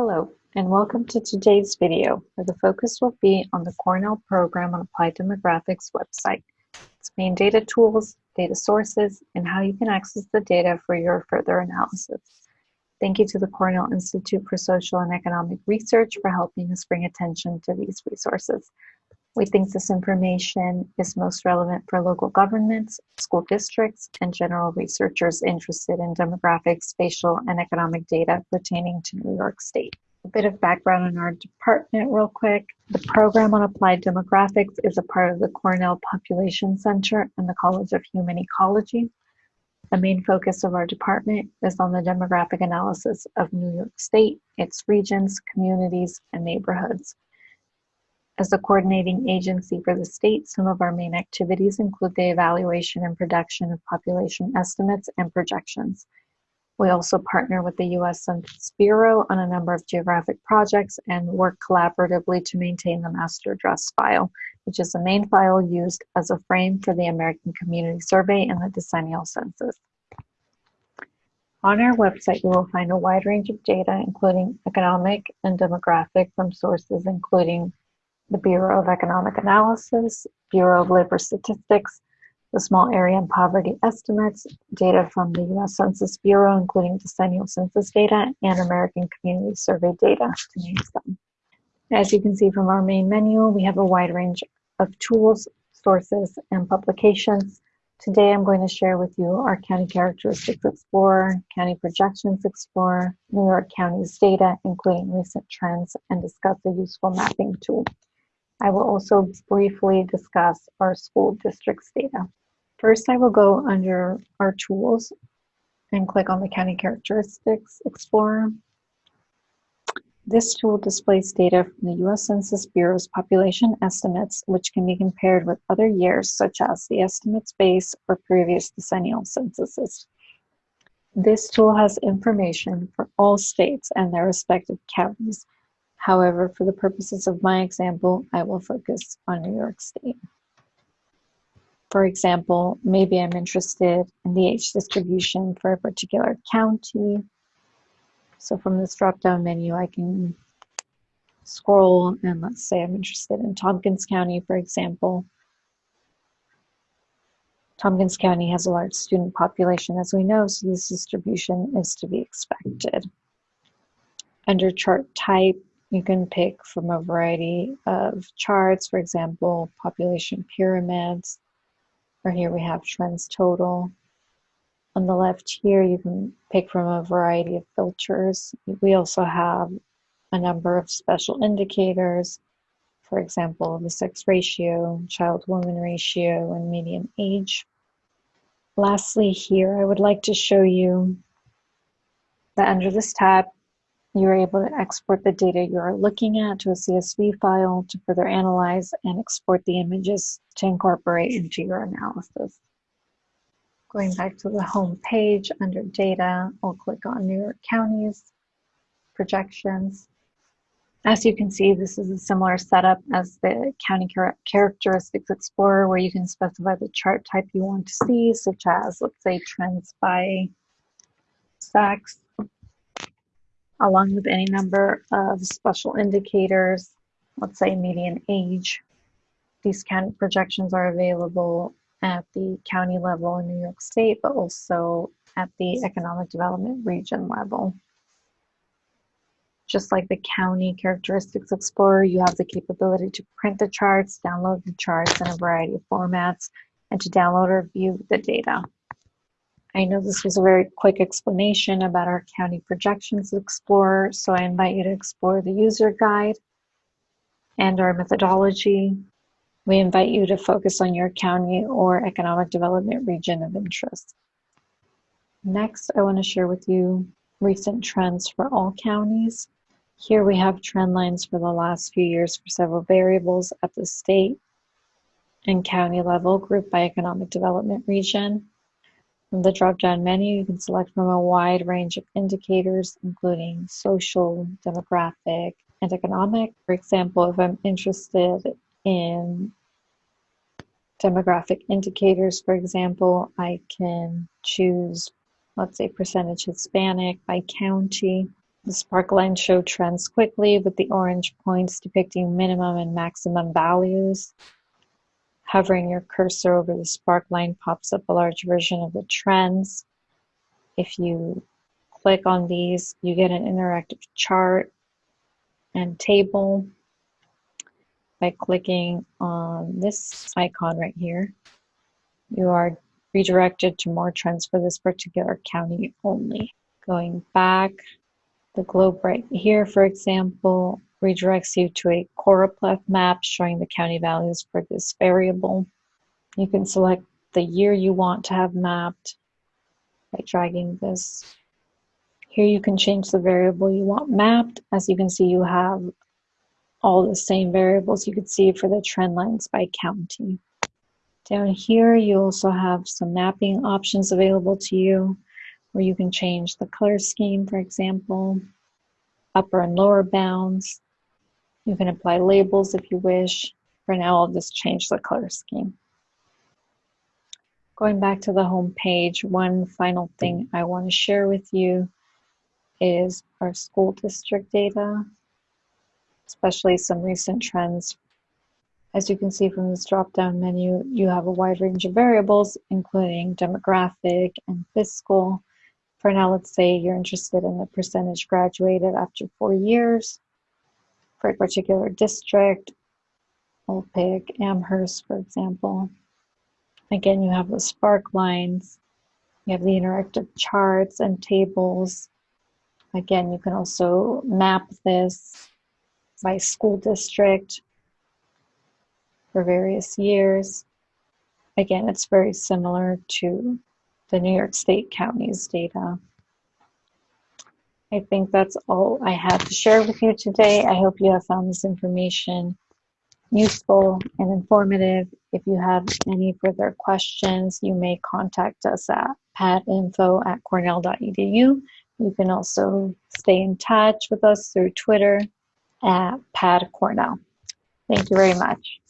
Hello, and welcome to today's video, where the focus will be on the Cornell Program on Applied Demographics website, its main data tools, data sources, and how you can access the data for your further analysis. Thank you to the Cornell Institute for Social and Economic Research for helping us bring attention to these resources. We think this information is most relevant for local governments, school districts, and general researchers interested in demographic, spatial, and economic data pertaining to New York State. A bit of background on our department real quick. The program on applied demographics is a part of the Cornell Population Center and the College of Human Ecology. The main focus of our department is on the demographic analysis of New York State, its regions, communities, and neighborhoods. As the coordinating agency for the state, some of our main activities include the evaluation and production of population estimates and projections. We also partner with the U.S. Census Bureau on a number of geographic projects and work collaboratively to maintain the master address file, which is the main file used as a frame for the American Community Survey and the decennial census. On our website, you will find a wide range of data, including economic and demographic from sources including the Bureau of Economic Analysis, Bureau of Labor Statistics, the Small Area and Poverty Estimates, data from the U.S. Census Bureau, including decennial census data, and American Community Survey data, to name some. As you can see from our main menu, we have a wide range of tools, sources, and publications. Today I'm going to share with you our County Characteristics Explorer, County Projections Explorer, New York County's data, including recent trends, and discuss a useful mapping tool. I will also briefly discuss our school district's data. First, I will go under our tools and click on the County Characteristics Explorer. This tool displays data from the U.S. Census Bureau's population estimates, which can be compared with other years, such as the estimates base or previous decennial censuses. This tool has information for all states and their respective counties, However, for the purposes of my example, I will focus on New York State. For example, maybe I'm interested in the age distribution for a particular county. So from this drop-down menu, I can scroll and let's say I'm interested in Tompkins County, for example. Tompkins County has a large student population, as we know, so this distribution is to be expected. Under chart type, you can pick from a variety of charts, for example, population pyramids, or here we have trends total. On the left here, you can pick from a variety of filters. We also have a number of special indicators, for example, the sex ratio, child-woman ratio, and median age. Lastly here, I would like to show you that under this tab, you're able to export the data you're looking at to a CSV file to further analyze and export the images to incorporate into your analysis. Going back to the home page under data, I'll click on New York counties, projections. As you can see, this is a similar setup as the County Characteristics Explorer where you can specify the chart type you want to see, such as, let's say, trends by sex along with any number of special indicators, let's say median age. These county projections are available at the county level in New York State, but also at the economic development region level. Just like the County Characteristics Explorer, you have the capability to print the charts, download the charts in a variety of formats, and to download or view the data. I know this was a very quick explanation about our County Projections Explorer, so I invite you to explore the user guide and our methodology. We invite you to focus on your county or economic development region of interest. Next, I want to share with you recent trends for all counties. Here we have trend lines for the last few years for several variables at the state and county level grouped by economic development region. From the drop-down menu, you can select from a wide range of indicators, including social, demographic, and economic. For example, if I'm interested in demographic indicators, for example, I can choose, let's say, percentage Hispanic by county. The spark lines show trends quickly with the orange points depicting minimum and maximum values. Hovering your cursor over the spark line pops up a large version of the trends. If you click on these, you get an interactive chart and table by clicking on this icon right here. You are redirected to more trends for this particular county only. Going back, the globe right here, for example, redirects you to a choropleth map showing the county values for this variable. You can select the year you want to have mapped by dragging this. Here you can change the variable you want mapped. As you can see, you have all the same variables you could see for the trend lines by county. Down here, you also have some mapping options available to you where you can change the color scheme, for example, upper and lower bounds. You can apply labels if you wish. For now, I'll just change the color scheme. Going back to the home page, one final thing I want to share with you is our school district data, especially some recent trends as you can see from this drop-down menu, you have a wide range of variables, including demographic and fiscal. For now, let's say you're interested in the percentage graduated after four years for a particular district. We'll pick Amherst, for example. Again, you have the spark lines. You have the interactive charts and tables. Again, you can also map this by school district for various years. Again, it's very similar to the New York State counties data. I think that's all I have to share with you today. I hope you have found this information useful and informative. If you have any further questions, you may contact us at padinfo at cornell.edu. You can also stay in touch with us through Twitter at padcornell. Thank you very much.